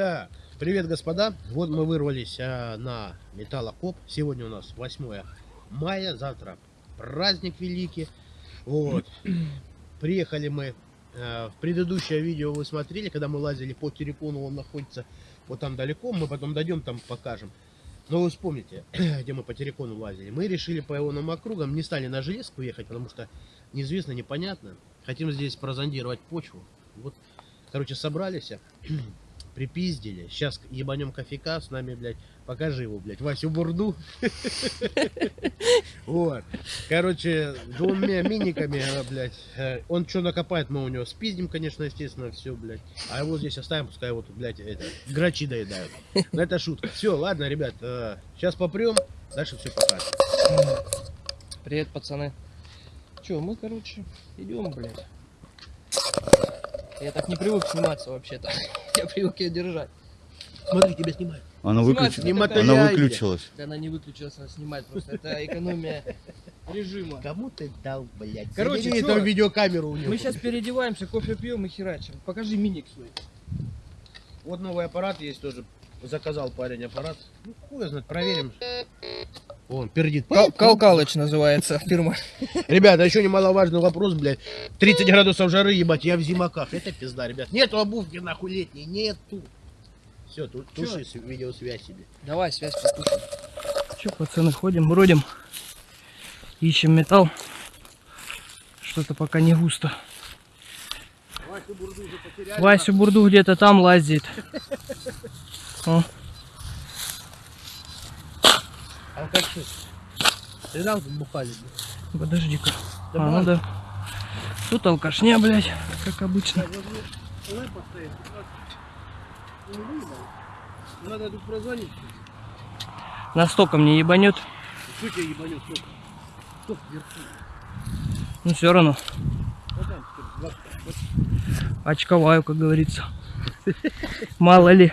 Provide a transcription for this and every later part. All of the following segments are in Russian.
Так, привет, господа. Вот мы вырвались а, на металлокоп. Сегодня у нас 8 мая, завтра праздник великий. Вот. Приехали мы. а, в предыдущее видео вы смотрели, когда мы лазили по Терекону, он находится вот там далеко. Мы потом дойдем, там покажем. Но вы вспомните, где мы по Терекону лазили. Мы решили по ионным округам, не стали на железку ехать, потому что неизвестно, непонятно. Хотим здесь прозондировать почву. Вот, короче, собрались, припиздили. Сейчас ебанем кофейка с нами, блядь. Покажи его, блядь, Васю Бурду. Вот. Короче, двумя миниками, э, блядь. э, Он что накопает, мы у него спиздим, конечно, естественно, все, блядь. А его здесь оставим, пускай вот, блядь, это, грачи доедают. Но это шутка. Все, ладно, ребят, сейчас попрем, дальше все покажем. Привет, пацаны. Че, мы, короче, идем, блядь. Я так не привык сниматься вообще-то. Я привык ее держать. Смотри, тебя снимают. Она. Не такая- Она выключилась. Да она не выключилась, она снимает просто. Это экономия режима. Кому ты дал, блядь? Короче, Забери эту видеокамеру у него. Мы сейчас переодеваемся, кофе пьем и херачим. Покажи миник свой. Вот новый аппарат есть тоже. Заказал парень аппарат. Ну, хуй знает, проверим. Вон, пердит. Калкалыч называется фирма. Ребята, еще немаловажный вопрос, блядь. 30 градусов жары, ебать, я в зимаках. Это пизда, ребят. Нету обувки, нахуй, летней, нету. Все, тут туши видеосвязь себе. Давай, связь послушай. Че, пацаны, ходим, бродим. Ищем металл. Что-то пока не густо. Васю Бурду Бурду где-то там лазит. О, Алкаши. Ты тут бухали? подожди-ка. А, ну да. Тут алкашня, блядь, как обычно. Надо тут прозвонить. Настолько мне ебанет. Что тебе ебанет? Кто вверху? Ну все равно. Очковаю, как говорится. Мало ли.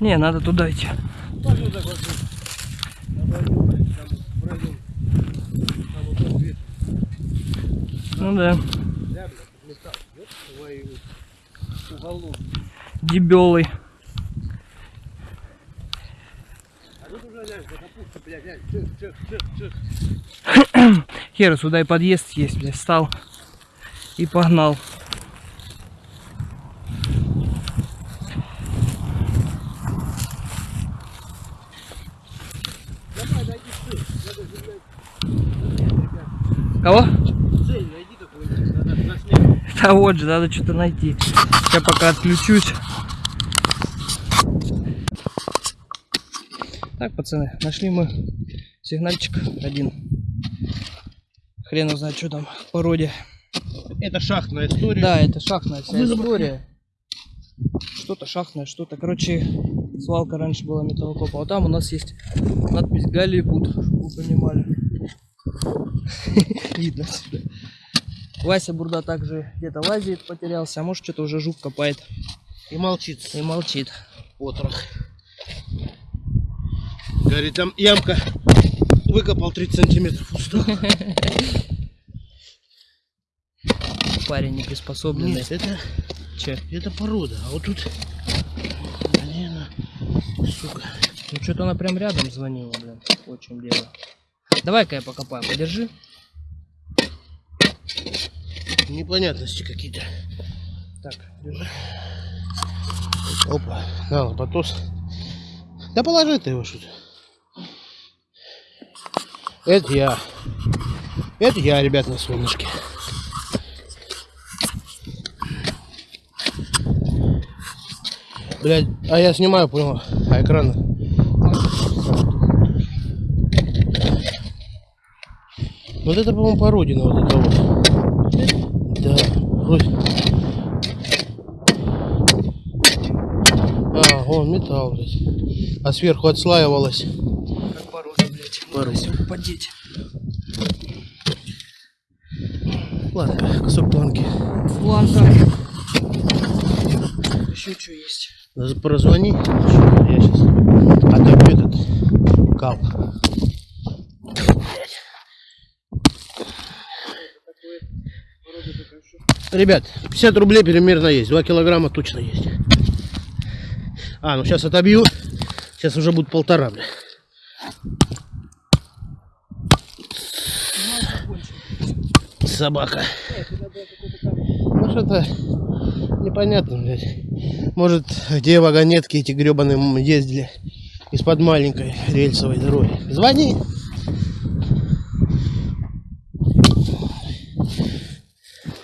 капуста, блядь, глянь. Чих, чих, чих, чих. Хер, сюда и подъезд есть, блядь, встал и погнал. Давай, найди цель. Надо же, блядь, Кого? цель найди какую-нибудь. Надо заснять. Да вот же, надо что-то найти. Я пока отключусь. Так, пацаны, нашли мы сигнальчик один. Хрен его знает, что там в породе. Это шахтная история. Да, это шахтная вся история. Что-то шахтное, что-то. Короче, свалка раньше была металлокопа. А там у нас есть надпись Голливуд, чтобы вы понимали. Видно отсюда. Вася Бурда также где-то лазит, потерялся, а может что-то уже жук копает И молчит. и молчит. Отрох. Говорит, там ямка. Выкопал 30 сантиметров. Устал. Парень неприспособленный. Нет, это, Че? это порода. А вот тут... Блин, сука. Ну что-то она прям рядом звонила, блин. Вот в чем дело. Давай-ка я покопаю, подержи. Непонятности какие-то. Так, держи. Опа. На, лопатос. Да положи ты его что-то. Это я. Это я, ребят, на солнышке. Блять, а я снимаю, понял, а экран. Вот это, по-моему, породина вот это вот. Вроде. А, вон металл, блядь. А сверху отслаивалось. Как порода, блядь. Можно подеть. Ладно, кусок планки. Планка. Еще что есть? Прозвони. Я сейчас отопью этот кал. Ребят, 50 рублей примерно есть. 2 килограмма точно есть. А, ну сейчас отобью. Сейчас уже будет полтора, бля. Собака. Ну что-то непонятно, блядь. Может, где вагонетки эти гребаные ездили из-под маленькой рельсовой дороги. Звони.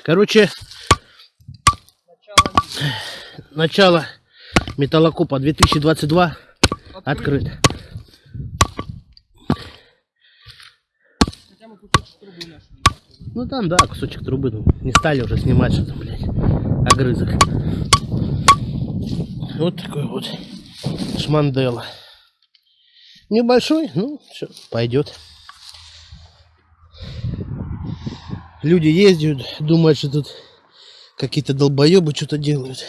Короче, начало металлокопа 2022 открыт. Хотя мы кусочек трубы нашли. Ну там, да, кусочек трубы. Ну, не стали уже снимать, что там, блядь, огрызок. Вот такой вот шмандела. Небольшой, ну, все, пойдет. Люди ездят, думают, что тут какие-то долбоебы что-то делают.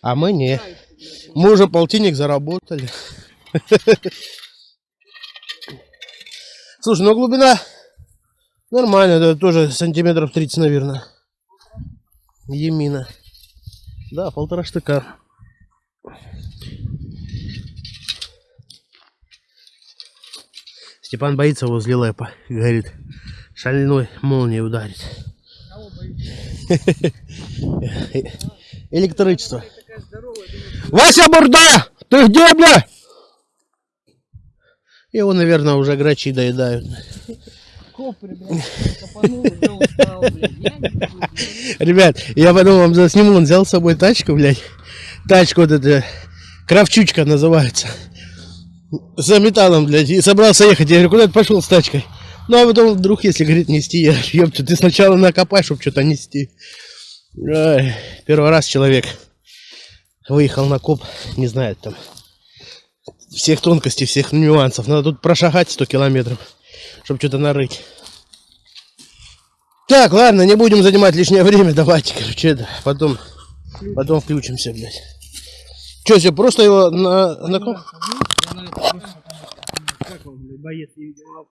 А мы не. Мы уже полтинник заработали. Слушай, ну глубина Нормально, да, тоже сантиметров 30, наверное. Емина. Да, полтора штыка. Степан боится возле лэпа. Говорит, шальной молнией ударит. Электричество. Вася Бурда! Ты где, бля? Его, наверное, уже грачи доедают. Ребят, я потом вам засниму, он взял с собой тачку, блядь. Тачку вот эта, кравчучка называется. За металлом, блядь, и собрался ехать. Я говорю, куда ты пошел с тачкой? Ну, а потом вдруг, если, говорит, нести, я, ёпта, ты сначала накопай, чтобы что-то нести. Ой, первый раз человек выехал на коп, не знает там всех тонкостей, всех нюансов. Надо тут прошагать 100 километров, чтобы что-то нарыть. Так, ладно, не будем занимать лишнее время. Давайте, короче, это, потом, потом включимся, блядь. Че, все, просто его на, на боец не видел.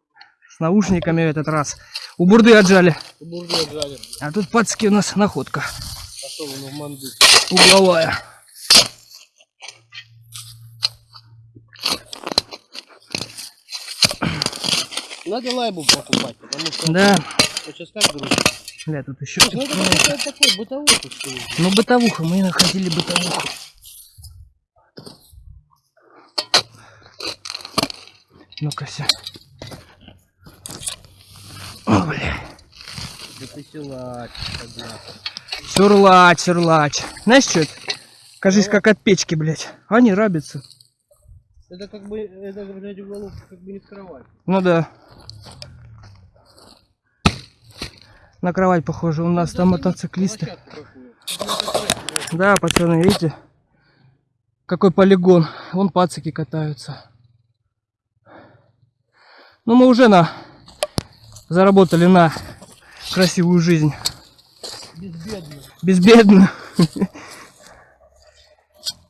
Наушниками в этот раз. У бурды отжали. А тут пацки у нас находка. В манду. Угловая. Надо лайбу покупать, потому что Да. сейчас как грузит. Бля, тут еще. Ну, это такой бытовой тут стоит. Ну, бытовуха, мы находили бытовуху. Ну-ка, все. О, бля. Да ты силач, согласен. Сюрлач, сюрлач. Знаешь, что это? Кажись, как от печки, блядь. Они рабятся. Это как бы, это, блядь, уголовка как бы не в кровать. Ну да. На кровать похоже. У нас там мотоциклисты. Да, пацаны, видите? Какой полигон. Вон пацики катаются. Ну, мы уже на заработали на красивую жизнь. Безбедно. Безбедно.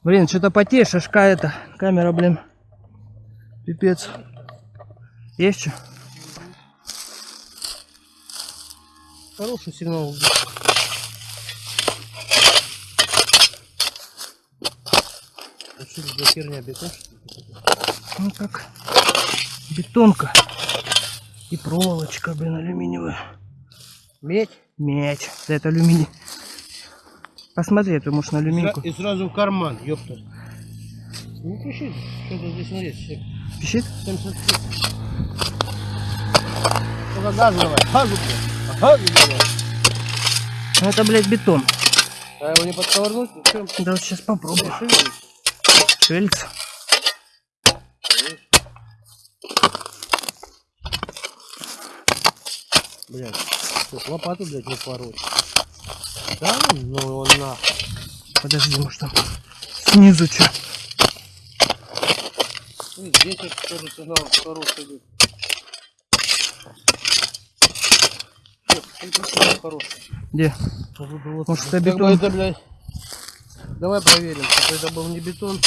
Блин, что-то потеешь, шашка это. Камера, блин. Пипец. Есть что? Хороший сигнал. А это за херня, бетон? Ну как бетонка и проволочка, блин, алюминиевая. Медь. Медь. Да это алюминий. Посмотри, это может на алюминку. И сразу в карман, ёпта. Ну, пиши, что-то здесь есть. Пищит? 75. Ну-ка, газ давай. Газу. Газу давай. Ну, это, блядь, бетон. А его не подковырнуть? Ну? Да вот сейчас попробую. Шевелится. Блядь, тут лопату, блядь, не пороть. Да, ну он на. Подожди, может там снизу что? Ну, Здесь вот тоже сигнал хороший идет. Хороший. Где? Вот, вот, Может, это Как бы бетон? это, блядь, Давай проверим, что это был не бетон,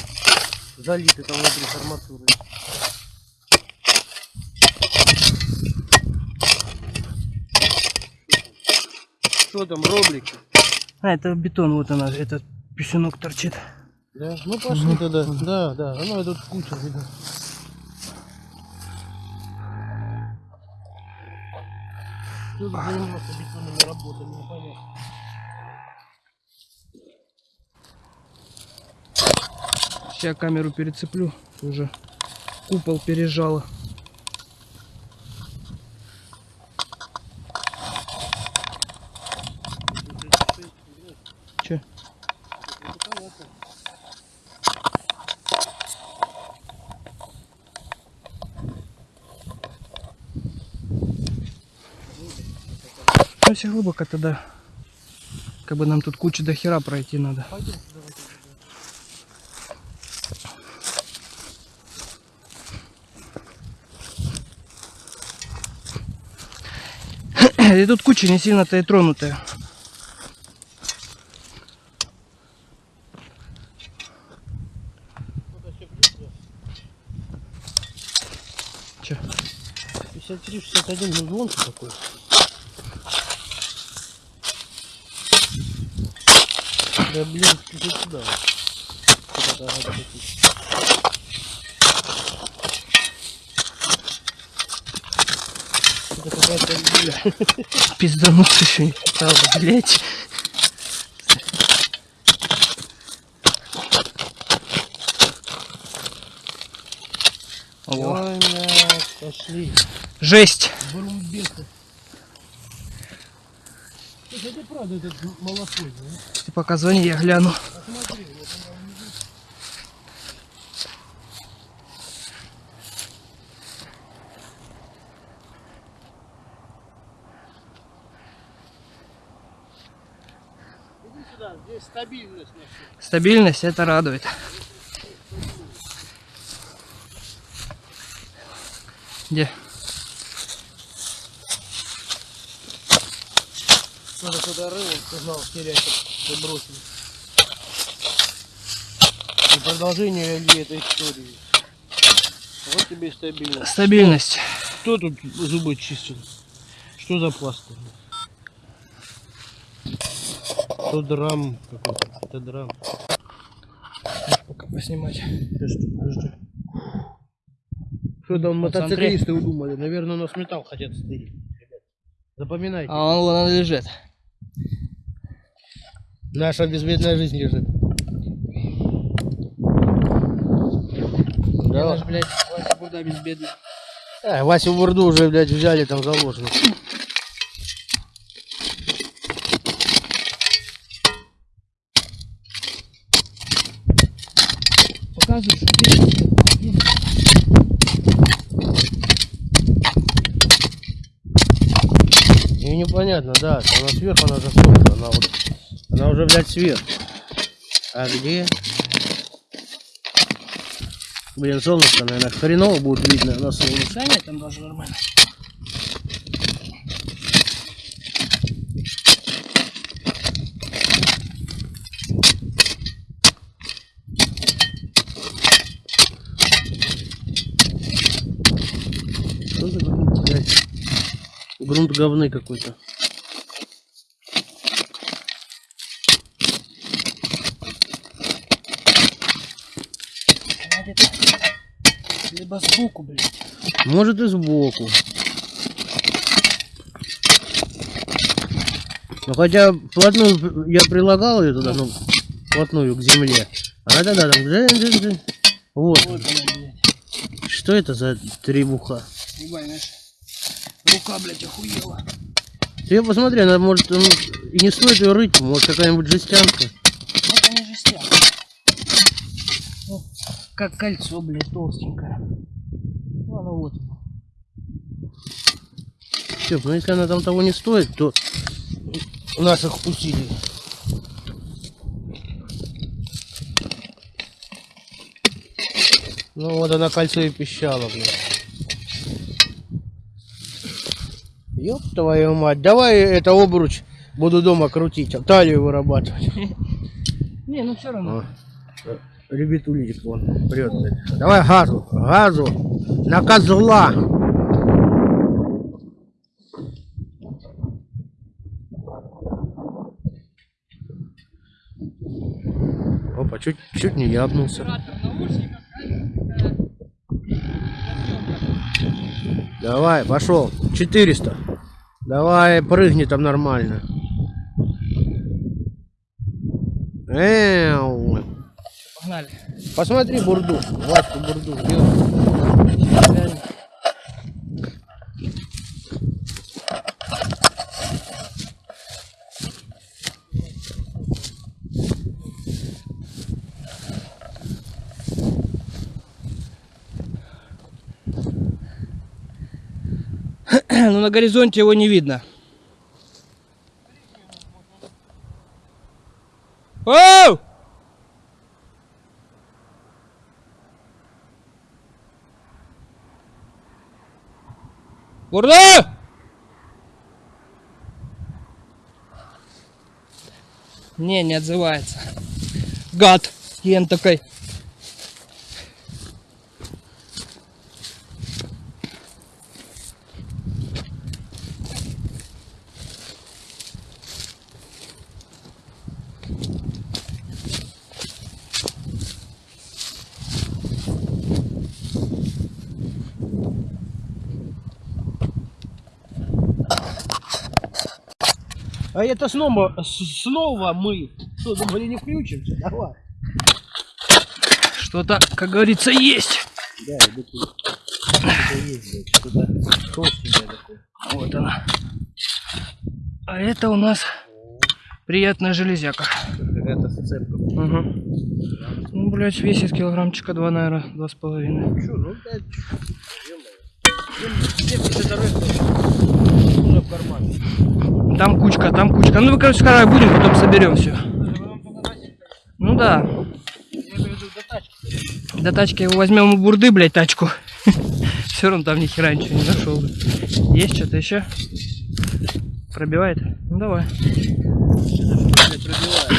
залитый там внутри арматурой. Что там, роблики? А, это бетон, вот она, этот писюнок торчит. Да? Ну пошли тогда. Да, да. Оно тут куча видно. Что за заниматься бетонными работами, непонятно. Сейчас камеру перецеплю, уже купол пережало. Че? Если глубоко тогда, как бы нам тут куча до хера пройти надо. И тут куча не сильно-то и тронутая. Че? 53, 61, ну звонкий такой. Да блин, иди сюда. Куда-то надо пойти. Это какая-то бля. Пиздануться еще не стало, блять. Ой, пошли. жесть. Правда этот малосой, да? Ты пока звони, я гляну. Посмотри, вот она внизу. Иди сюда, здесь стабильность. Стабильность, это радует. Где? Надо терять, чтобы бросили. И продолжение ли этой истории. Вот тебе и стабильность. Стабильность. Кто тут зубы чистил? Что за пластырь? Что драм какой-то? Это драм. Пока поснимать. Подожди, подожди. Что там мотоциклисты удумали? Наверное, у нас металл хотят стырить. Запоминайте. А он вон он лежит. Наша безбедная жизнь лежит. Да. наш, блядь, Вася Бурда безбедный. А, Васю Бурду уже, блядь, взяли там заложено. Показывай. И непонятно, да, она сверху, она солнце, она вот, она уже, блядь, сверху. А где? Блин, солнышко, наверное, хреново будет видно на. Да нет, там даже нормально. Грунт говны какой-то. Либо сбоку, блядь. Может и сбоку. Ну хотя вплотную я прилагал ее туда, ну, вплотную к земле. Она тогда там... джин- джин- джин. Вот. Вот она, блядь. Что это за требуха? Ебать. Рука, блядь, охуела. Ты посмотри, она может и не стоит ее рыть, может какая-нибудь жестянка. Ну, это не жестяк. Ну, как кольцо, блядь, толстенькое. Ну, оно вот оно. Степ, ну если она там того не стоит, то наших усилий. Ну вот она кольцо и пищала, блин. Ёб твою мать, давай это обруч буду дома крутить, а талию вырабатывать. Не, ну все равно. Ребятулечек вон прет. Давай газу, газу, на козла. Опа, чуть, чуть не ябнулся. Давай, пошел. 400. Давай, прыгни там нормально. Эу. Погнали. Посмотри бурду, Ваську бурду. Реально. Ну на горизонте его не видно. Бурда! Не, не отзывается. Гад. Ен такой. А это снова, снова мы. Что, думали, не включимся? Давай. Что-то, как говорится, есть. Да, иду. Вот она. А это у нас приятная железяка. Какая-то. Угу. Ну, блядь, весит килограммчика два, наверное, два с половиной. Ну, блядь, ё-моё. 70 рыб уже в кармане. Там кучка, там кучка. Ну, мы, короче, скоро будем, потом соберем все. Ну да. До тачки. Его возьмем у бурды, блядь, тачку. Все равно там ни хера ничего не нашел. Есть что-то еще? Пробивает? Ну давай. Блядь, пробивает.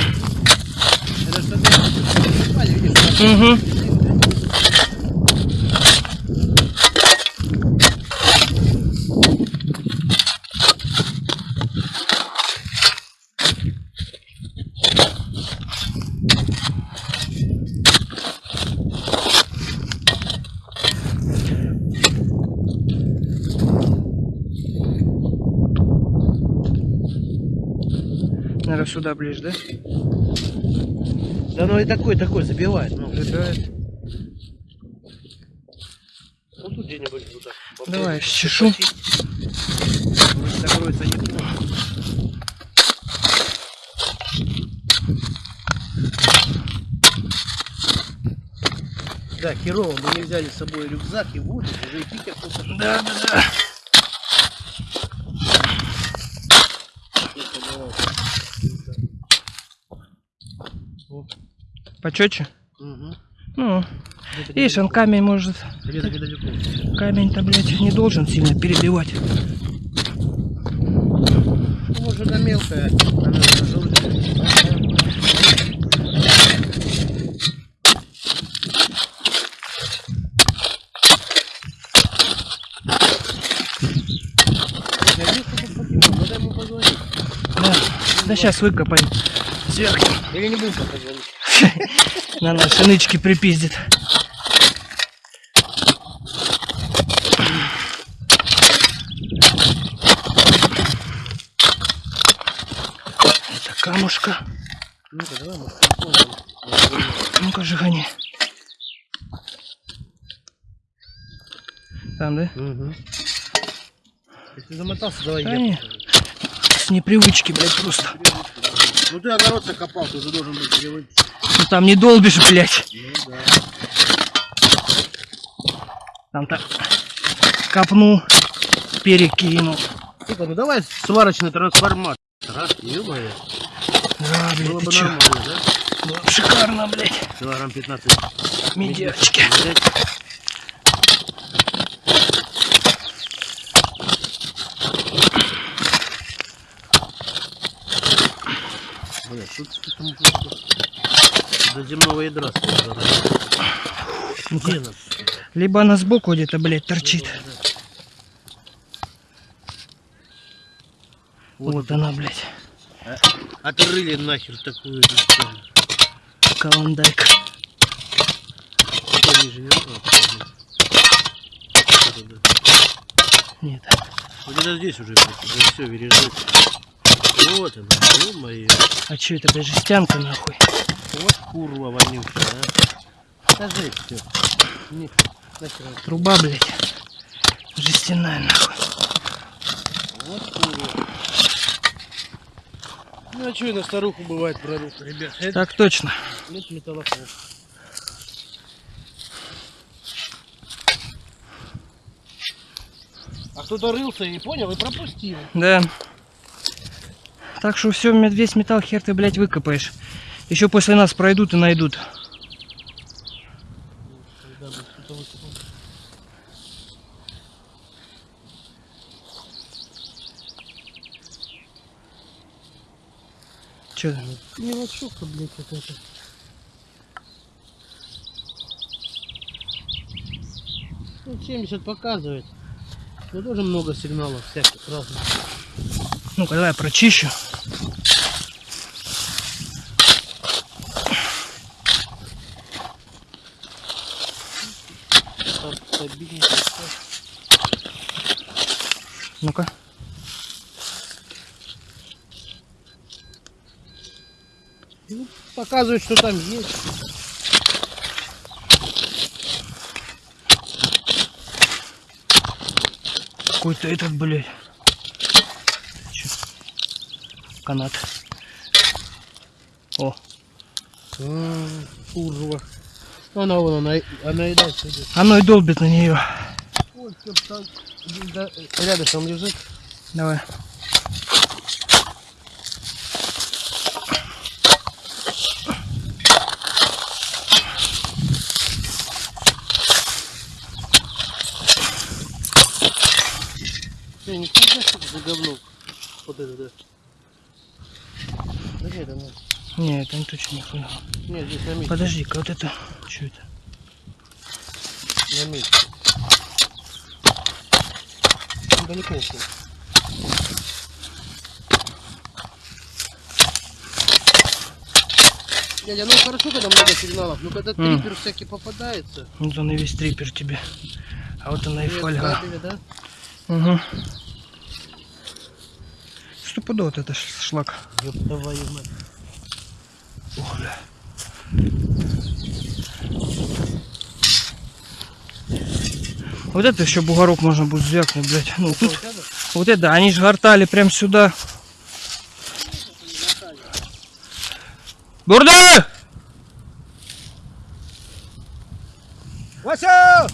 Это попали, видишь? Угу. Наверное, сюда ближе, да? Да ну и такой, такой забивает. Ну, Забирает. ну тут где-нибудь вот так. Давай, чешу. Вроде закроется неплохо. Да, херово, мы не взяли с собой рюкзак и воду, уже и Питер просто Да, да, да. Почетче? Угу. Ну, видишь, он камень может... Камень-то, блядь, не должен сильно перебивать. Ну, может, она мелкая, она желтая. Я вижу, что тут покемон, надо ему позвонить. Да, да сейчас выкопаем. Сверху. Или не будем пока звонить. На наши нычки припиздит. Это камушка. Ну-ка, давай. Ну-ка, жигани. Там, да? Угу. Если замотался, давай Да я. не. покажу. С непривычки, блядь, просто. Ну ты огород закопал, ты уже должен быть привычный. Ну там не долбишь, блядь. Ну да. Там так копнул, перекинул. сука, ну давай сварочный трансформатор? Ё-моё. Да, блядь, Было ты бы чё? нормально, да? Бы шикарно, блядь. Килограмм 15. Медяшки. Взять. Бля, что ты там до земного ядра? Где нас? Либо она сбоку где-то, блядь, торчит. Вот она, блядь. Отрыли нахер такую. Каландайка. Что? Вот да. Нет. Вот это здесь уже, все, вережит. Вот она, ё-моё. А чё это, блядь, жестянка, нахуй? Вот курва вонючая, а. Скажи все. Не, нахер. Труба, блядь. Жестяная, нахуй. Вот курва. Ну а что на старуху бывает пророк, ребят? Это, Так точно. это металлоход. А кто-то рылся и понял, и пропустил. Да. Так что все, весь металл хер ты, блядь, выкопаешь. Еще после нас пройдут и найдут. Че? Мелочевка, блядь, какая-то. Ну, 70 показывает. Но тоже много сигналов всяких разных. Ну-ка, давай прочищу. Там стабильненько всё. Ну-ка. Ну, показывает, что там есть. Какой-то этот, блядь. Канат. О, А, Курва. Она вон, она, она и дальше идет. оно и долбит на нее. Ой, там рядышком лежит. Давай. Ты не знаешь, что это за говно? Вот это, да. Да нет, она... Не, это не точно не понял. Нет, здесь на месте. Подожди-ка, вот это. Что это? На месте. Ну, Далеко ушел. Дядя, ну хорошо, когда много сигналов, но когда М. трипер всякий попадается. Вот он и весь трипер тебе. А вот она и фольга. кабеля, да? Угу. Стопудово вот это шлак. Ёб твою мать. Ох, бля. Вот это еще бугорок можно будет звякнуть, блядь. Ну, тут, Вот это? вот это, они же гортали прям сюда. Бурда! Вася!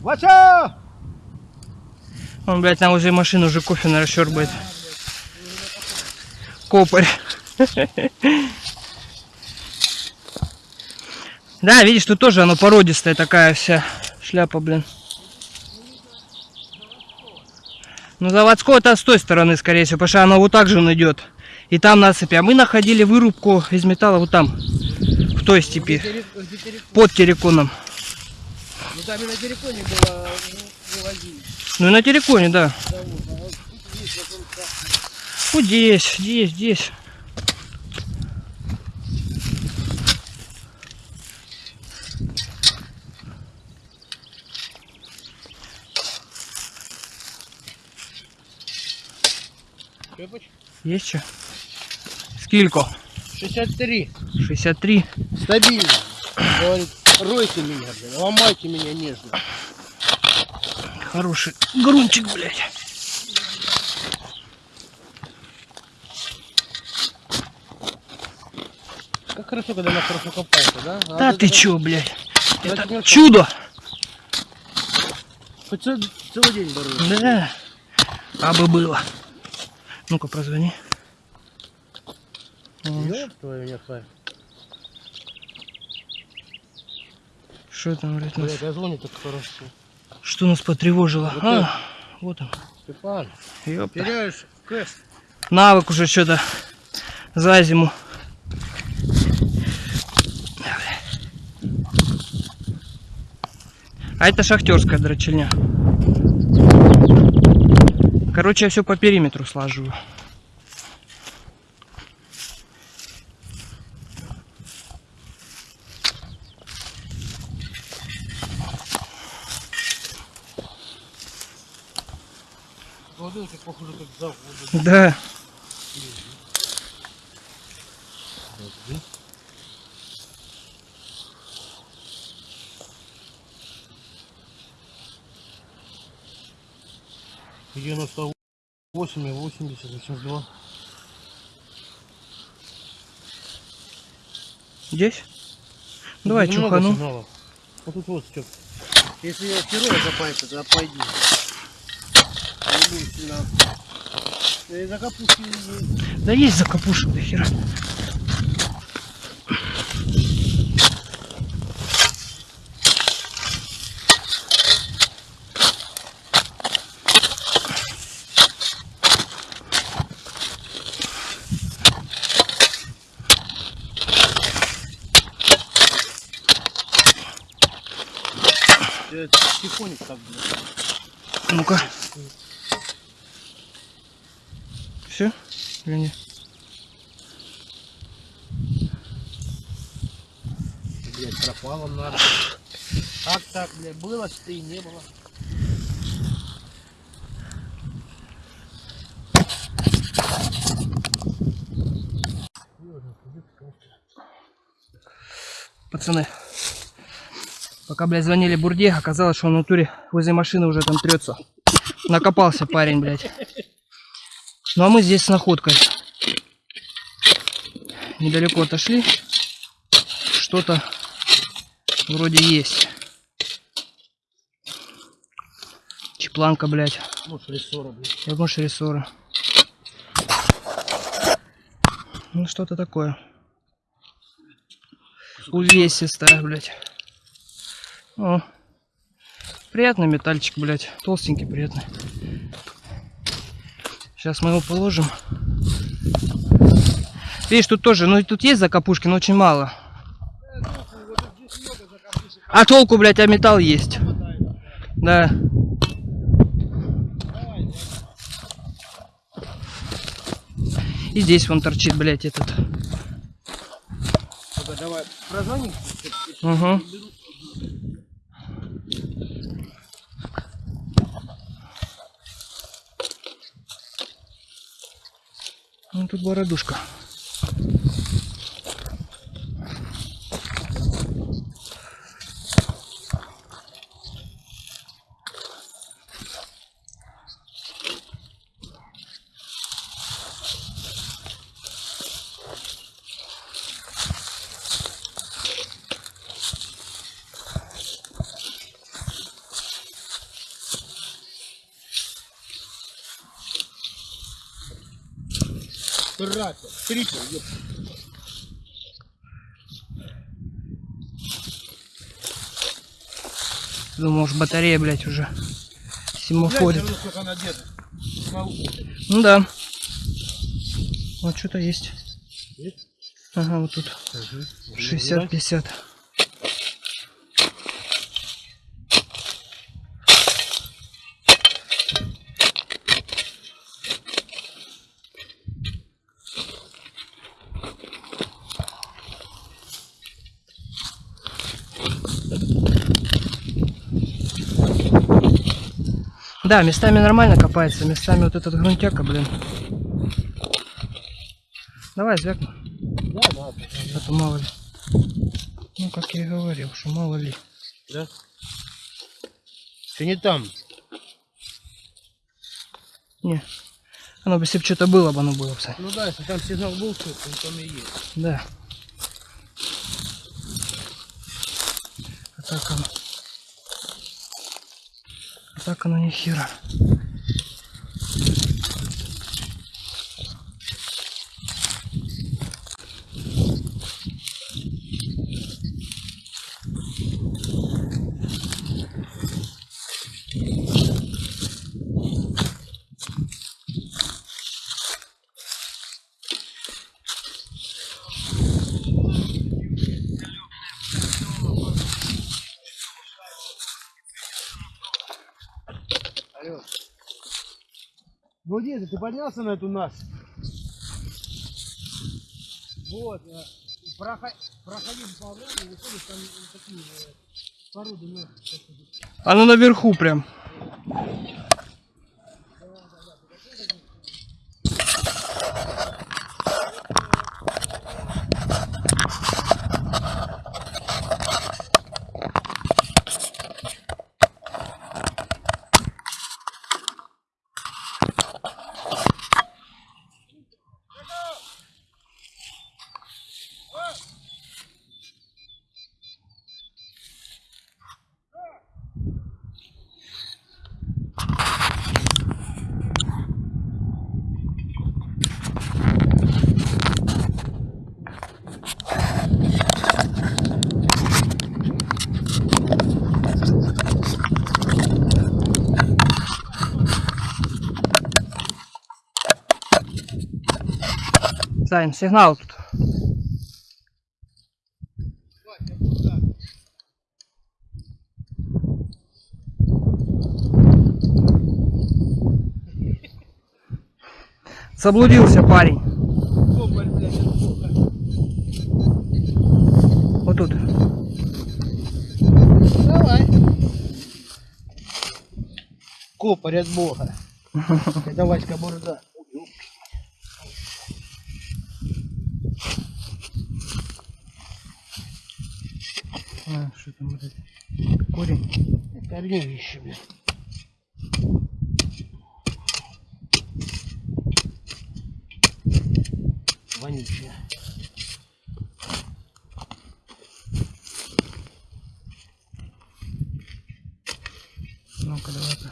Вася! Он, блядь, там уже машину уже кофе наращербает. Копарь. Да, видишь, тут тоже оно породистая такая вся шляпа, блин. Ну, заводского-то с той стороны, скорее всего, потому что оно вот так же он идет. И там насыпи. А мы находили вырубку из металла вот там, в той степи, под Тереконом. Ну там и на терриконе было ну, вывозили. Ну и на Тереконе, да. Вот. Вот здесь, здесь, здесь. Есть что? Сколько? 63. 63. Стабильно. Говорит, ройте меня, блин, ломайте меня нежно. Хороший грунчик, блядь. Как хорошо, когда она хорошо копается, да? А Да ты чё, блядь? Это чудо! Хоть, целый день боролись. Да. А бы было. Ну-ка, прозвони. Ёб твою. Что там, блядь? Блядь, а звонит так хорошо. Что нас потревожило? Вот А, вот он. Степан, Ёпта. теряешь кэш. Навык уже что-то за зиму. А это шахтерская дрочильня. Короче, я все по периметру слаживаю. Похоже, как завод. Да. Девяносто восемь и восемьдесят, восемьдесят два. Здесь? Давай, чухану. Вот тут вот, Степ. Если я херово запаяться, тогда пойди. Будем сильно. Я и за капусту не есть. Да есть закапушек до хера. Я тихоник так. Ну-ка. Все? Или нет? Блядь, пропало надо. Как так, блядь, было, что и не было. Пацаны. Пока, блядь, звонили Бурде, оказалось, что он в натуре возле машины уже там трется. Накопался парень, блядь. Ну а мы здесь с находкой. Недалеко отошли. Что-то вроде есть. Чепланка, блядь. Может, рессора, блядь. Я думаю, рессора. Ну, что-то такое. Увесистая, блядь. О. Приятный метальчик, блядь. Толстенький, приятный. Сейчас мы его положим. Видишь, тут тоже, ну и тут есть закопушки, но очень мало. А толку, блядь, а металл есть. Да. И здесь вон торчит, блядь, этот. Давай. Угу. Ну тут бородушка. Трипер, ёп. Думал, может батарея, блядь, уже всему Глянь, ходит. Ну да. Вот что-то есть. Есть? Ага, вот тут. Угу. 60-50. Да, местами нормально копается, местами вот этот грунтяка, блин. Давай, звякну. Да, да, А то мало ли. Ну, как я и говорил, что мало ли. да. Ты не там. Не. Оно бы, если бы что-то было бы, оно было бы. Ну да, если там сигнал был, то он там и есть. Да. А так оно. Так оно ни хера. Алло. Ну, Деда, ты поднялся на эту нас? Вот, э, прохо- проходи по оврагу, выходишь, там э, такие э, породы ног. Оно наверху прям. Сань, сигнал тут. Заблудился парень. Вот тут. Давай. Копарь от бога. Это Васька Бурда. А, что там вот это? Блядь. Вонючее. Ну-ка, давай-ка.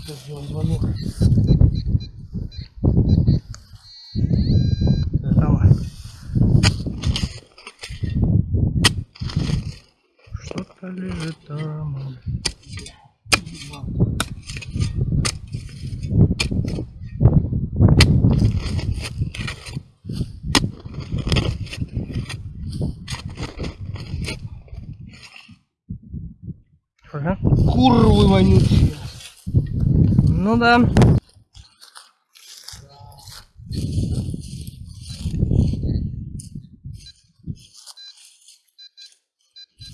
Сейчас сделаем звонок. Давай. Что-то лежит там. Ага. Курвы вонючие. Ну да.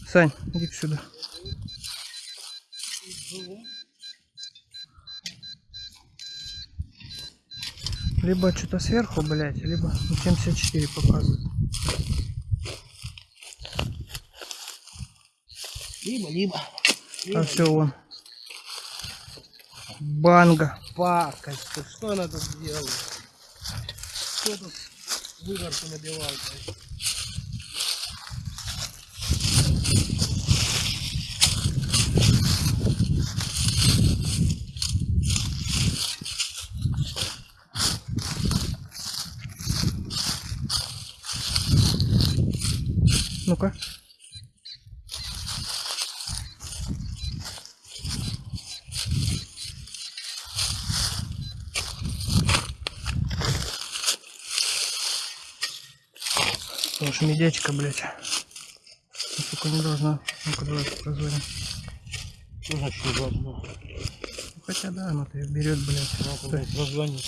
Сань, иди сюда. Либо что-то сверху, блядь, либо 74 показывает. Либо, либо. А все, вон. Банга. Пакость. Что она тут делает? Кто тут выгорку набивал, блядь? Ну-ка. Уж медячка, блядь. Сука, не должна. Ну-ка, давай позвоним. Что значит должно? Ну, Хотя да, она-то ее берет, блядь. Стой. Позвонить.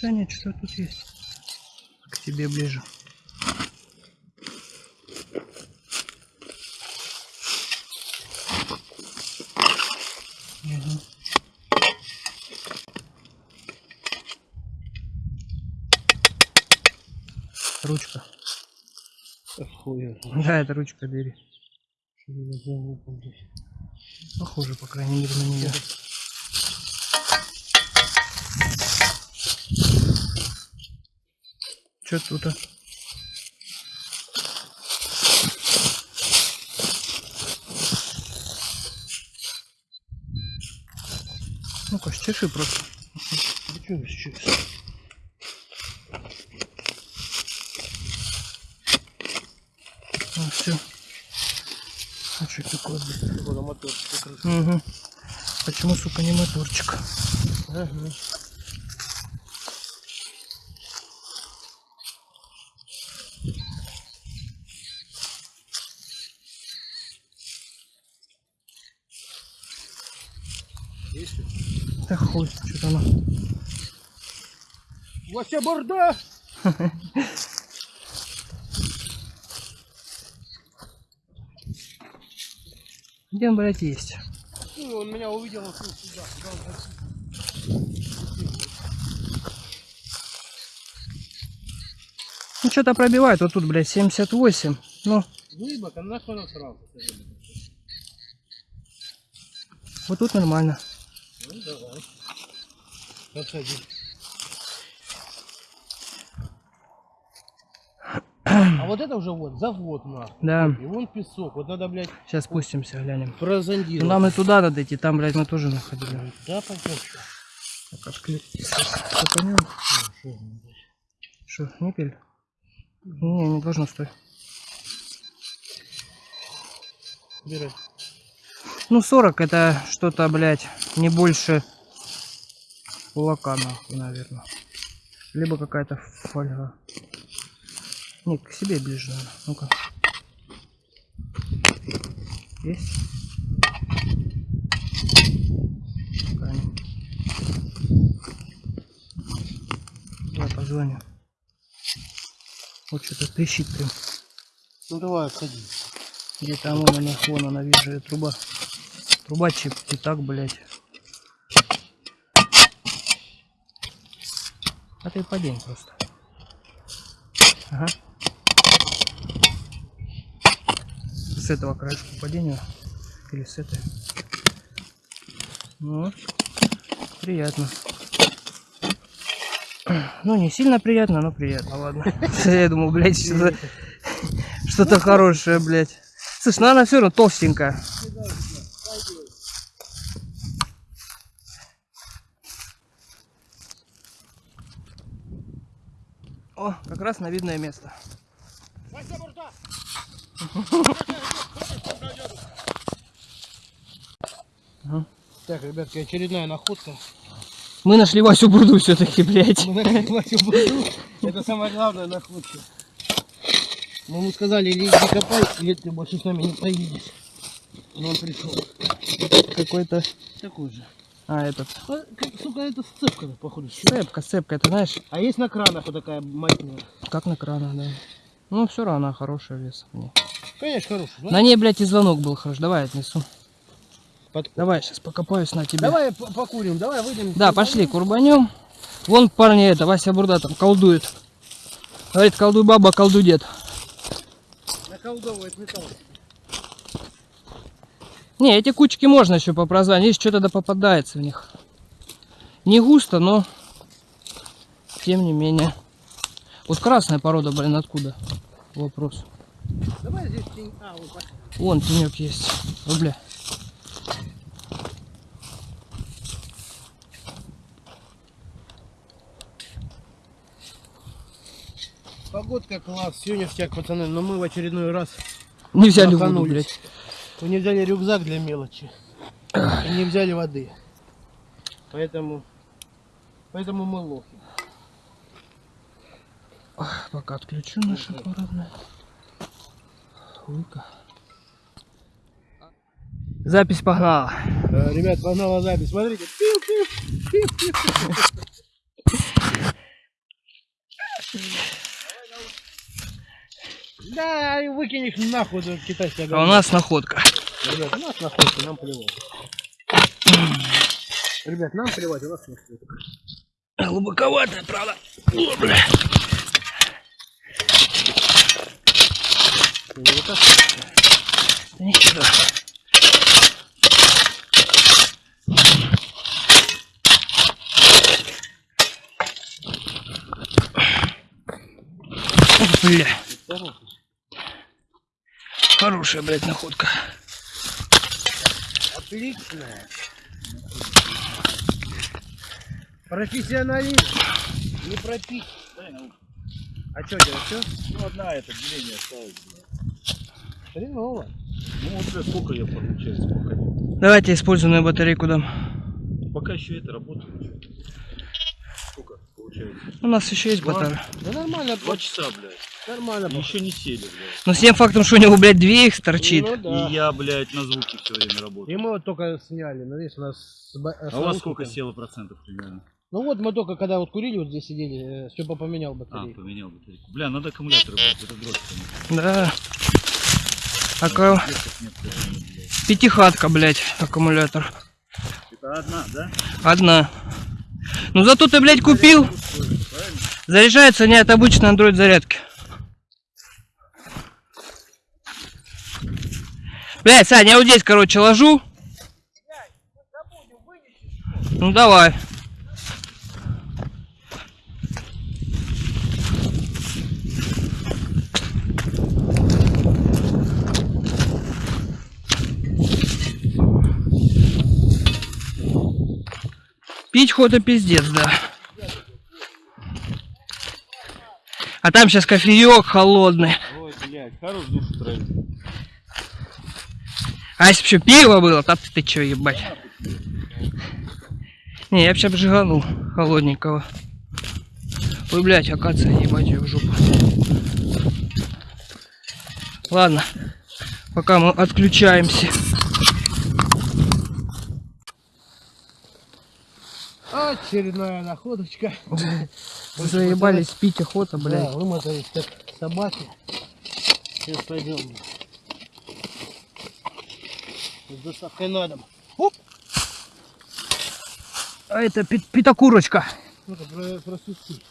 Да нет, что тут есть. К тебе ближе. ручка. Да, это ручка двери. Похоже, по крайней мере, на нее. Что тут? А? -то? Ну-ка, стеши просто. Ты что, блядь? Вот, а мотор закрыт. Угу. Почему, сука, не моторчик? Ли? Да хуй, что-то оно. Вася борда! Где он, блядь, есть? Ну, он меня увидел, он сюда. Ну, что-то пробивает. Вот тут, блядь, 78. Ну, Глыбок, а нахуй сразу. вот тут нормально. Ну, давай. Подсади. Вот это уже вот, завод на. Да. И вон песок. Вот надо, блядь, Сейчас спустимся, глянем. Ну, прозондировать. нам и туда надо идти. Там, блядь, мы тоже находили. Да, пойдем. Так, отклик. Что, никель? Не, не должно стоить. Убирай. Ну, 40 это что-то, блядь, не больше кулака, нахуй, наверное. Либо какая-то фольга. Не, к себе ближе, наверное. Ну-ка. Есть? Давай позвоню. Вот что-то трещит прям. Ну давай, отходи. Где там вон она, вон она, вижу, её труба. Труба чип, и так, блядь. А ты падень просто. Ага. С этого краешка падения. Или с этой. Ну, приятно. Ну, не сильно приятно, но приятно, ладно. Я думал, блядь, что-то что-то хорошее, блядь. Слышь, ну она все равно толстенькая. О, как раз на видное место. Так, ребятки, очередная находка. Мы нашли Васю Бурду все-таки, блядь. Мы нашли Васю Бурду. Это самая главная находка. Мы ему сказали, или иди копай, или ты больше с нами не поедешь. Но он пришел. Какой-то... Такой же. А, этот. А, Сука, это сцепка, походу. Цепка, цепка, это знаешь, А есть на кранах вот такая маятня? как на кранах, да. Ну, все равно хорошая вес. Конечно, хороший. да? На ней, блядь, и звонок был хорош. Давай отнесу. Под- Давай, сейчас покопаюсь на тебе. Давай по- покурим, давай выйдем. Да, пошли, курбанем. Вон парни, это, Вася Бурда там колдует. Говорит, колдуй баба, колдуй дед. Наколдовывает металл. Не, эти кучки можно еще попрозвать. Здесь что-то да попадается в них. Не густо, но тем не менее. Вот красная порода, блин, откуда? Вопрос. Давай здесь тень. А, вот. Вон тенек есть. Ой, бля. Погодка класс, сегодня всяк, пацаны, но мы в очередной раз Не взяли воду, блядь. Мы не взяли рюкзак для мелочи. И не взяли воды. Поэтому, поэтому мы лохи. Пока отключу наше аппаратное. Хуйка. Запись погнала. Э, Ребят, погнала запись. Смотрите. Пиу, пиу, пиу. Да, выкинь их нахуй, этот китайский А у нас находка. Ребят, у нас находка, нам плевать. Ребят, нам плевать, у нас находка. Глубоковатая, правда. О, бля. Да ничего. Бля, хорошая, блядь, находка. Отличная. Профессионализм. Не пропить. А что делать, все? Ну, одна это деление осталось. блядь. Хреново. Ну, вот бля, сколько я получается пока. Давайте использованную батарейку дам. Пока еще это работает. Сколько получается? У нас еще есть батарея. Да нормально, Два часа, блядь. Нормально. И Еще не сели, блядь. Но с тем фактом, что у него, блядь, две их торчит. Ну да. И я, блядь, на звуке все время И работаю. мы вот только сняли, ну видишь, у нас... с А у вас сколько село процентов примерно? Ну вот мы только когда вот курили, вот здесь сидели, Степа поменял А, батарею. поменял батарейку. Бля, надо аккумуляторы брать, это дрожь. Да. Нет, блядь. Пятихатка, блядь, аккумулятор. Это одна, да? Одна. Ну зато ты, блядь, купил. Заряжается не от обычной Android зарядки. Блядь, Сань, я вот здесь, короче, ложу. Ну давай. Пить хода пиздец, да. А там сейчас кофеек холодный. Ой, блядь, хорош душу травить. А если бы еще пиво было, то ты, ты че, ебать? Не, я бы сейчас обжиганул холодненького. Ой, блядь, акация, ебать ее в жопу. Ладно, пока мы отключаемся. Очередная находочка. Заебались пить охота, Да, блядь. вымотались как собаки. Сейчас пойдем. С доставкой на дом. Оп! А это пи-. Ну-ка, про, просусти.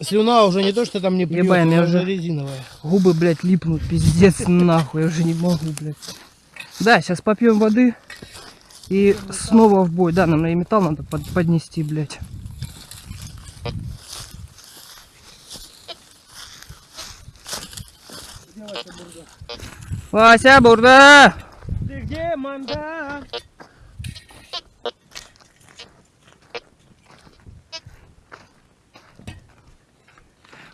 Слюна уже не то, что там не плюет, Ебаем, она уже резиновая. Губы, блядь, липнут, пиздец, нахуй, я уже не могу, блядь. Да, сейчас попьем воды и снова в бой. Да, нам и металл надо под- поднести, блядь. Вася, бурда! Ты где, манда?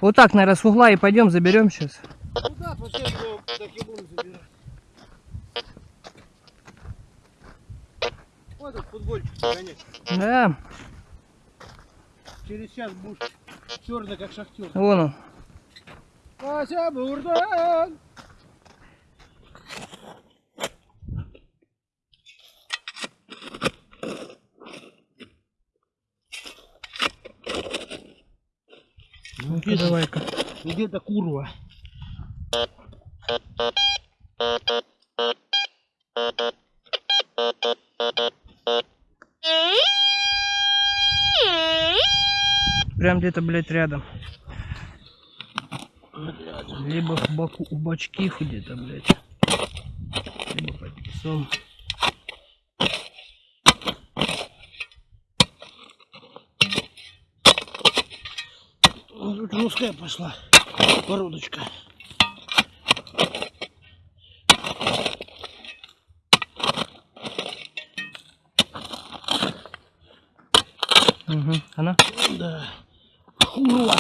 Вот так, наверное, с угла и пойдем заберем сейчас. Куда пошли, что так и будем забирать? Вот этот футбольчик, конечно. Да, Через час будешь черный, как шахтер. вон он. Вася Бурдан! Ну-ка, давай-ка. Где-то курва. Прям где-то, блядь, рядом. Либо в боку, у бачкив где-то, блядь. Либо под песом. Русская пошла. Породочка. Угу. Она? Да. Курва.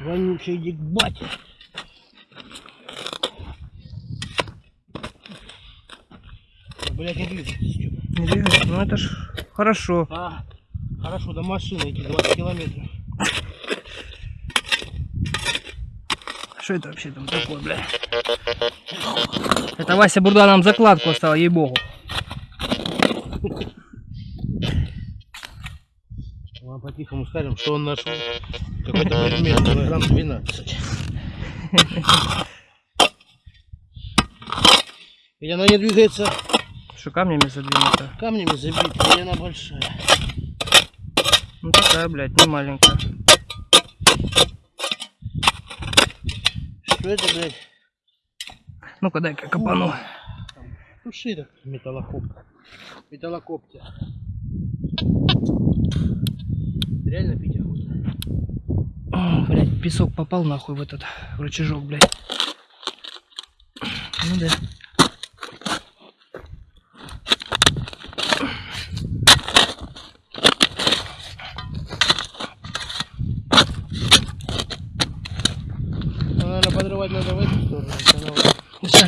Вонючая дикбать. Блять, не Стёпа. Не двигается? Ну это ж хорошо. А, хорошо, до машины эти 20 километров. Что это вообще там такое, бля? Это Вася Бурда нам закладку оставил, ей-богу. Вам по-тихому скажем, что он нашел какой-то предмет, килограмм 12. И она не двигается Что камнями задвинуто? камнями забита, и она большая. Ну такая, блядь, не маленькая. Что это, блядь? Ну-ка дай-ка копану. Туши так металлокоп. Металлокоптер. Реально пить охота. О, Блядь, песок попал нахуй в этот рычажок, блядь. Ну да. открывать надо в эту сторону. если она вот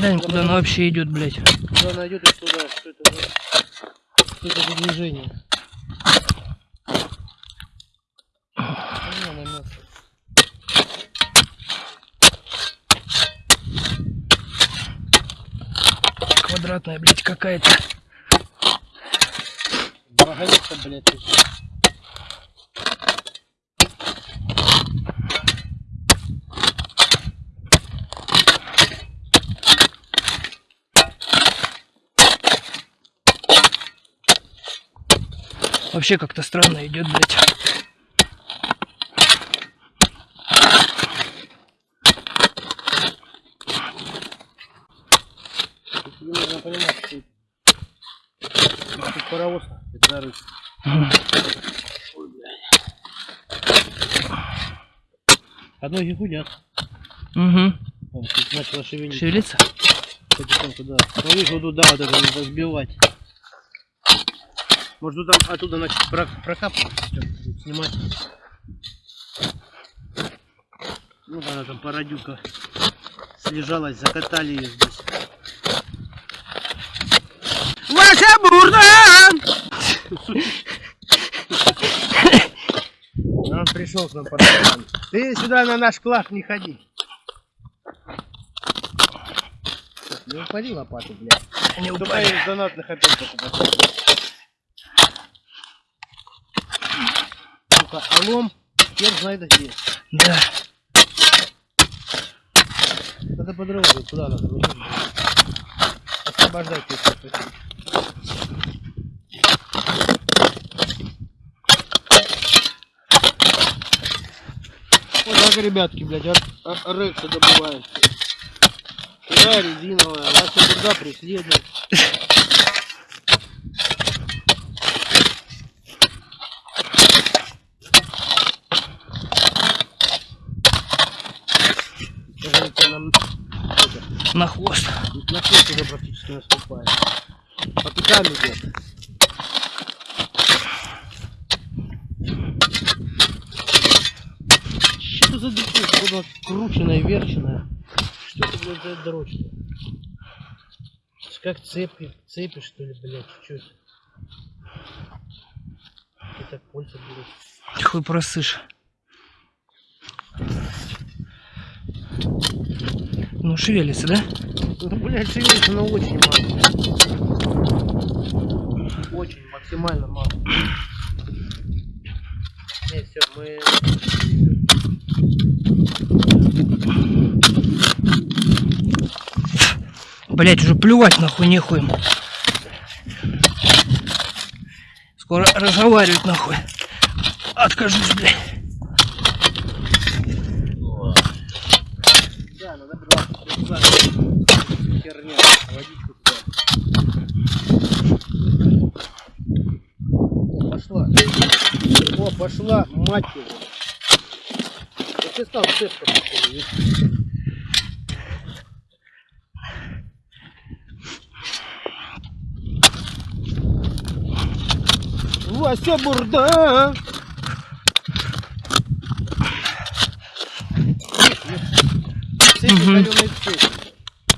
Глянем, куда она вообще идет, блядь. Куда она идет и туда. Что это за... Что это за движение? Квадратная, блядь, какая-то. Вагонетка, блядь, Вообще как-то странно идет, блядь. Нужно понимать, что тут паровоз это зарыт. А ноги гудят. Угу. Вон, тут начало шевелиться. Шевелится? Потихоньку, да. Ну, вот туда вот это надо Может, тут там оттуда начать про прокапывать, снимать. Ну, она там парадюка слежалась, закатали ее здесь. Ваша бурда! Он пришел к нам по рукам. Ты сюда на наш класс не ходи. Не упади лопату, блядь. Не упали. из донатных опять покупать. Сука, а лом хер знает где. Да. Надо по дорогу, куда надо? Освобождайте их. Вот так, ребятки, блядь, от, от рекса добывают. Туда резиновая, вас туда преследует. Кажется, нам это, На хвост. на хвост уже практически наступает. По пятам идет. Что за дрочь? Куда крученная, верченая? Что это, блядь, за дрочь? Как цепи, цепи, что ли, блядь, это? Это кольца, блядь. Хуй просышь. Ну, шевелится, да? Ну, блядь, шевелится, но очень мало. Очень, максимально мало. Не, все, мы... Блять, уже плювать нахуй нехуй. Скоро разговаривать нахуй. Откажусь, блядь. Да, надо брать туда. Херня, водичку туда. Пошла. О, пошла, мать его. Я тебе сказал, цепка. Вася бурда! Цепи, Мгм. каленые цепи.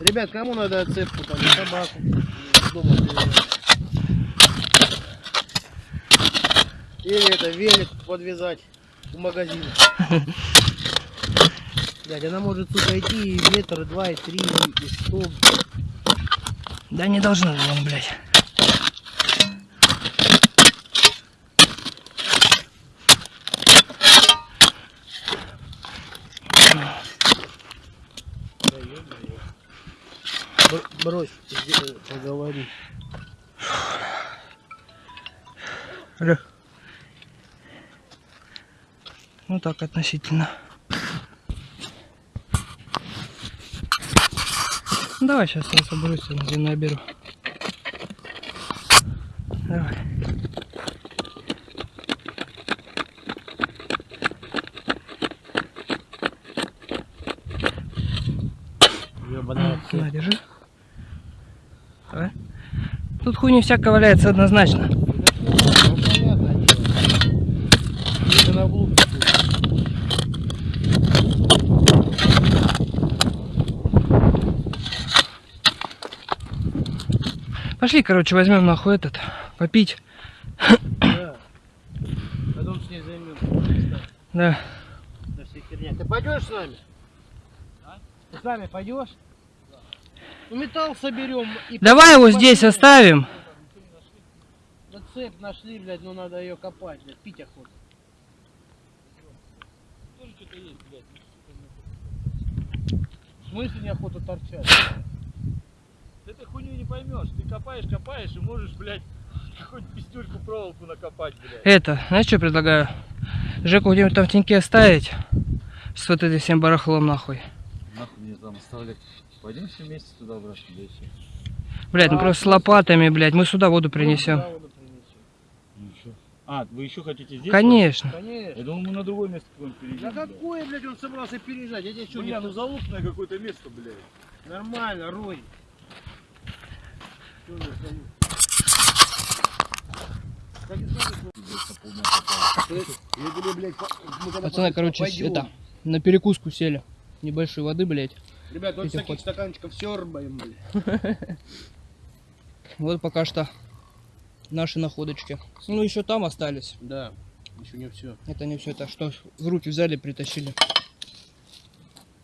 Ребят, кому надо цепку там, и собаку дома? Или это велик подвязать в магазин. Блядь, она может, сука, идти и метр, два, и три, и сто. Да не должна, блин, блядь. Да Брось, где- поговори. Алло. Ну так, относительно. Давай сейчас я соберусь, я наберу. Давай. хуйни всяко валяется однозначно. Пошли, короче, возьмем нахуй этот, попить. Да. Потом с ней займем. Да. Да все херня. Ты пойдешь с нами? А? Ты с нами пойдешь? Да. Металл соберем. И Давай его здесь оставим. Цепь нашли, блядь, но надо ее копать, блядь, пить охота. Тоже что-то есть, блядь. В смысле неохота торчать? Ты этой хуйню не поймешь. Ты копаешь, копаешь и можешь, блядь, какую-нибудь пиздюльку проволоку накопать, блядь. Это, знаешь, что предлагаю? Жеку где-нибудь там в теньке оставить. С вот этим всем барахлом нахуй. Нахуй мне там оставлять. Пойдем все вместе туда и все. Блять, ну А, просто с лопатами, блядь, мы сюда воду принесем. Да, воду принесем. Ну? А, вы еще хотите здесь? Конечно. Я Конечно. думал, мы на другое место какое-нибудь Да перейдем. блядь. какое, блядь, он собрался переезжать? Я тебе что, Бля, ну залупное какое-то место, блядь. Нормально, Рой. Я Я когда Пацаны, короче, пойдем. это, на перекуску сели. Небольшой воды, блядь. Ребят, вот таких стаканчиков сербаем, блядь. Вот пока что наши находочки. Ну, еще там остались. Да, еще не все. Это не все это, что в руки взяли, притащили.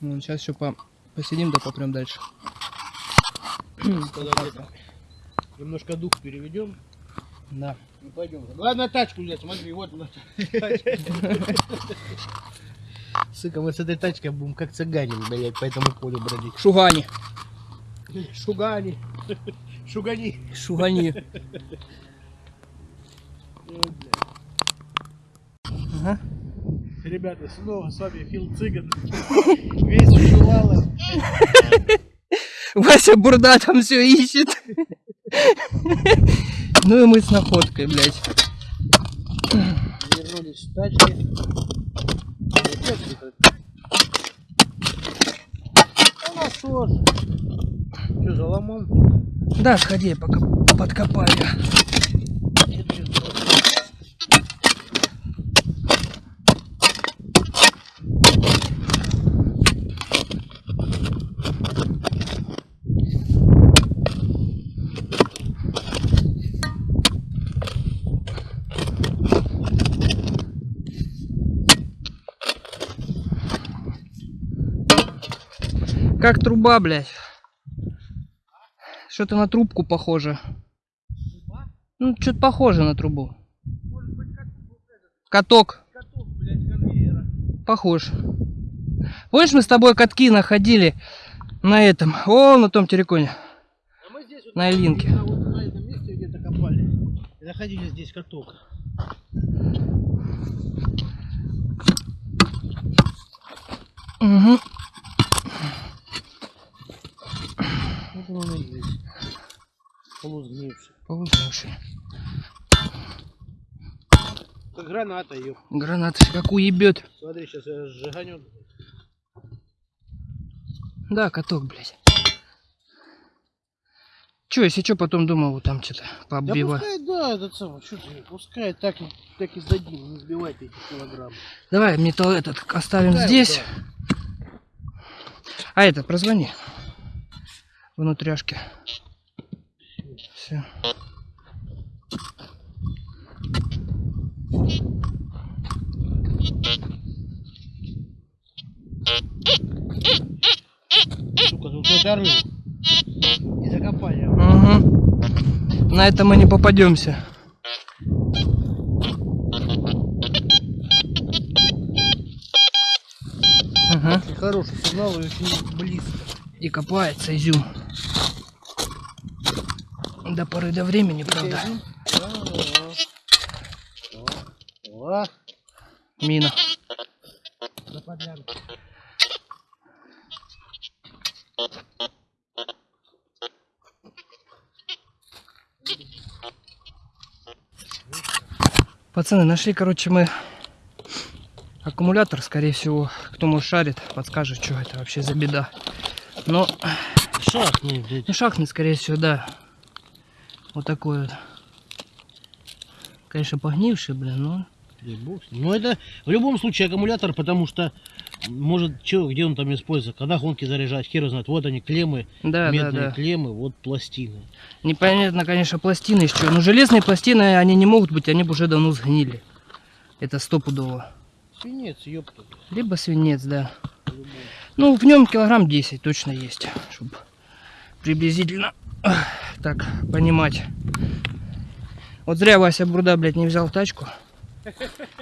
Ну, сейчас еще по... посидим, да попрем дальше. Немножко дух переведем Да. и пойдем. Ладно, тачку взять, смотри, вот она. Сука, мы с этой тачкой будем как цыгане, блядь, по этому полю бродить. Шугани. Шугани. Шугани. Шугани. Ага. Ребята, снова с вами Фил Цыган. Весь в шувалах. Вася Бурда там все ищет. Ну и мы с находкой, блядь. Вернулись в тачке. Что, за ломом? Да, сходи, пока подкопаю. Как труба, блядь. Что-то на трубку похоже. Ну, что-то похоже на трубу. Каток. Каток, блядь, конвейера. Похож. Помнишь, мы с тобой катки находили на этом, о, на том терриконе. А мы здесь вот На Ильинке. именно вот на этом месте где-то копали. И находили здесь каток. Угу. Вот он и есть. Полузгнивший. Полузнавший. Как граната ее. Граната как уебет. Смотри, сейчас я сжиганет. Да, каток, блядь. Че, если что, потом думал, вот там что-то Да пооббивать. пускай, да, это самое, что ты, пускай так, так и сдадим, не сбивайте эти килограммы. Давай металл этот оставим Пускай здесь. А это, прозвони. Внутряшки. Все. И закопали. Угу. На это мы не попадемся. Очень хороший сигнал и очень близко. И копается изюм. До поры до времени, правда. Мина. Пацаны, нашли, короче, мы аккумулятор, скорее всего. Кто может шарит, подскажет, что это вообще за беда. Но, блядь. ну, шахнет, скорее всего, да. Вот такой вот. Конечно, погнивший, блин, но... Ну это в любом случае аккумулятор, потому что Может, чё, где он там используется? Когда гонки заряжать, хер знает. Вот они, клеммы, Да, да, медные да. клеммы, вот пластины. Непонятно, конечно, пластины чего. Но железные пластины, они не могут быть, они бы уже давно сгнили. Это стопудово. Свинец, ёпта. Либо свинец, да. Ну, в нем килограмм 10 точно есть, чтобы приблизительно так понимать. Вот зря Вася Бурда, блядь, не взял тачку.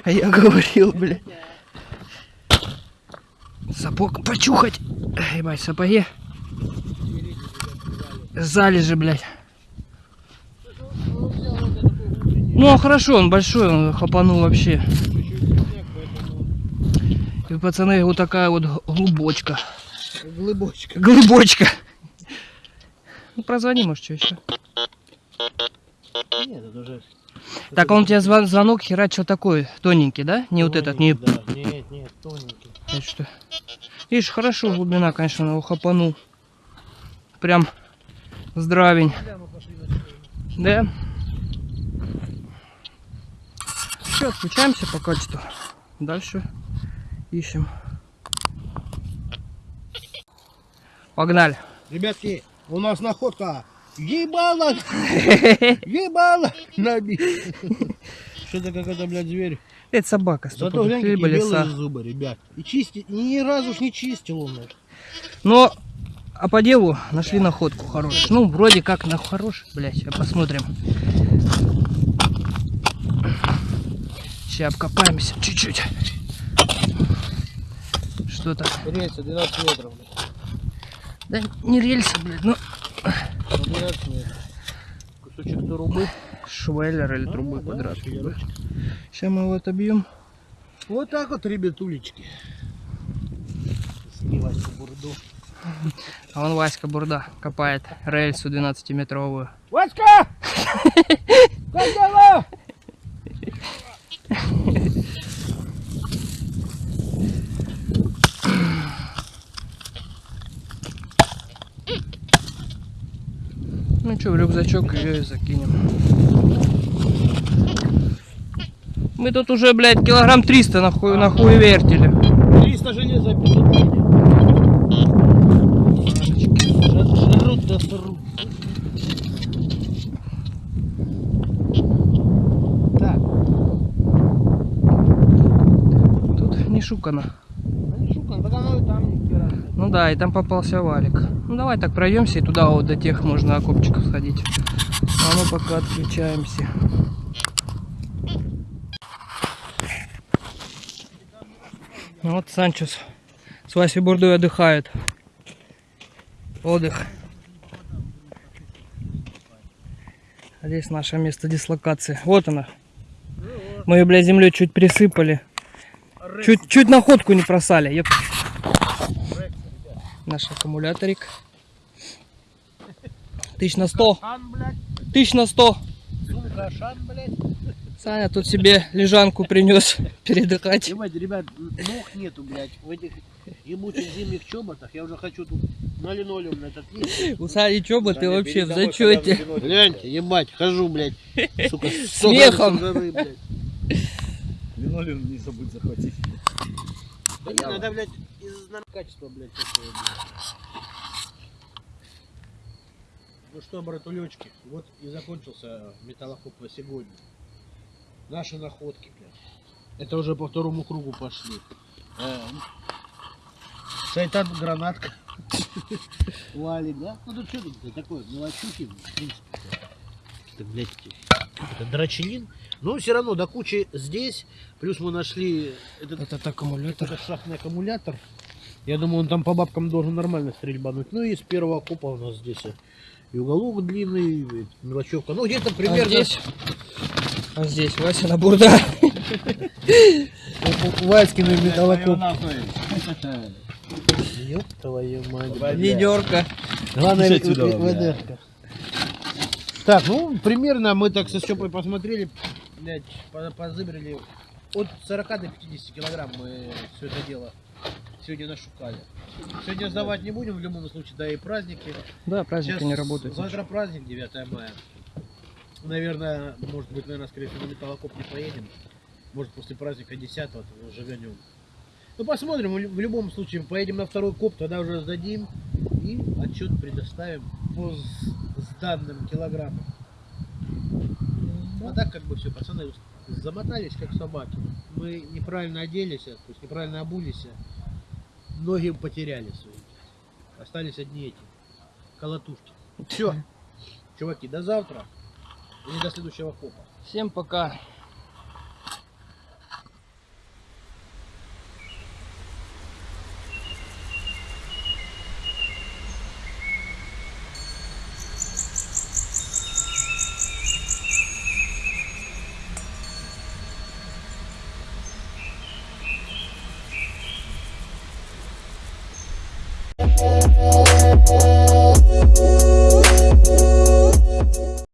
А я говорил, блядь. Сапог почухать. Ебать, сапоги. Залежи, блядь. Ну, а хорошо, он большой, он хапанул вообще. И, пацаны, вот такая вот глубочка. Глыбочка. Глыбочка. Ну, прозвони, может, что еще. Нет, это уже... Так, он тебе звон- звонок херачил такой, тоненький, да? Не вот этот, не... Да, нет, нет, тоненький. Это что? Видишь, хорошо глубина, конечно, он его хапанул. Прям здравень. Да? Все, отключаемся пока что. Дальше ищем. Погнали. Ребятки, у нас находка. Ебало! Ебало! Наби. Что-то какой-то, блядь, зверь. Это собака, Зато стопудово. глянь, какие Либо белые зубы, ребят. И чистить, ни разу ж не чистил он. Но, а по делу нашли находку хорошую. Ну, вроде как на хороший, блядь, сейчас посмотрим. Сейчас обкопаемся чуть-чуть. Что-то. Рельса 12 метров. Да не рельсы, блядь, ну 12 метров. Кусочек трубы. швеллер или А, трубы да, квадратной. швеллерочек. Сейчас мы его отобьем. Вот так вот, ребятулечки. Сливать бурду. А вон Васька Бурда копает рельсу 12-метровую. Васька! Как дела? Ну что, в рюкзачок ее и закинем. Мы тут уже, блядь, килограмм 300 на хуй, на хуй вертели. 300 железа. Жрут да срут. Так, Тут не шукано. не шукан, так оно и там не. Ну да, и там попался валик. Ну давай так пройдемся и туда вот до тех можно окопчиков сходить. А мы пока отключаемся. Ну Вот Санчес с Васей Бурдой отдыхает. Отдых. Здесь наше место дислокации. Вот она. Мы ее, блядь, землей чуть присыпали. Чуть, чуть находку не просали. Наш аккумуляторик. Тысяч на сто. Тысяч на сто. сумка, шан, блядь. Саня тут себе лежанку принес передыхать. Ебать, ребят, ног нету, блядь, в этих ебучих зимних чоботах. Я уже хочу тут на линолеум на этот лист. У Сани чоба ты вообще в зачете. Гляньте, ебать, хожу, блядь, сука, с Смехом. жары, блядь. Линолеум не забудь захватить. Да не, надо, блядь, из качества, блядь, такое, блядь. Ну что, братулечки, вот и закончился металлокоп на сегодня. Наши находки, блядь. Это уже по второму кругу пошли. Э, Шайтан гранатка. Валик, да? Ну тут что тут такое, мелочухи, в принципе. Это, блядь, это драчелин. Но все равно до кучи здесь. Плюс мы нашли этот Этот аккумулятор. это шахтный аккумулятор. Я думаю, он там по бабкам должен нормально стрельбануть. Ну и с первого купа у нас здесь и уголок длинный, и мелочевка. Ну где-то А примерно... здесь? А здесь Вася на бурда. Васькин металлокоп. Ёб твою мать. Ведерко. Главное, Слушай отсюда, в- в- бля. ведерко. Так, ну, примерно мы так со Степой посмотрели, блядь, по- позыбрали. От 40 до 50 килограмм мы все это дело сегодня нашукали. Сегодня сдавать не будем, в любом случае, да и праздники. Да, праздники Сейчас не работают. Завтра праздник 9 мая. Наверное, может быть, наверное, скорее всего, на металлокоп не поедем. Может, после праздника 10 живем. Ну посмотрим, в лю- в любом случае поедем на второй коп, тогда уже сдадим и отчет предоставим по сданным килограммам. А так как бы все, пацаны замотались как собаки. Мы неправильно оделись, то есть неправильно обулись, ноги потеряли свои. Остались одни эти колотушки. Все, чуваки, до завтра или до следующего копа. Всем пока.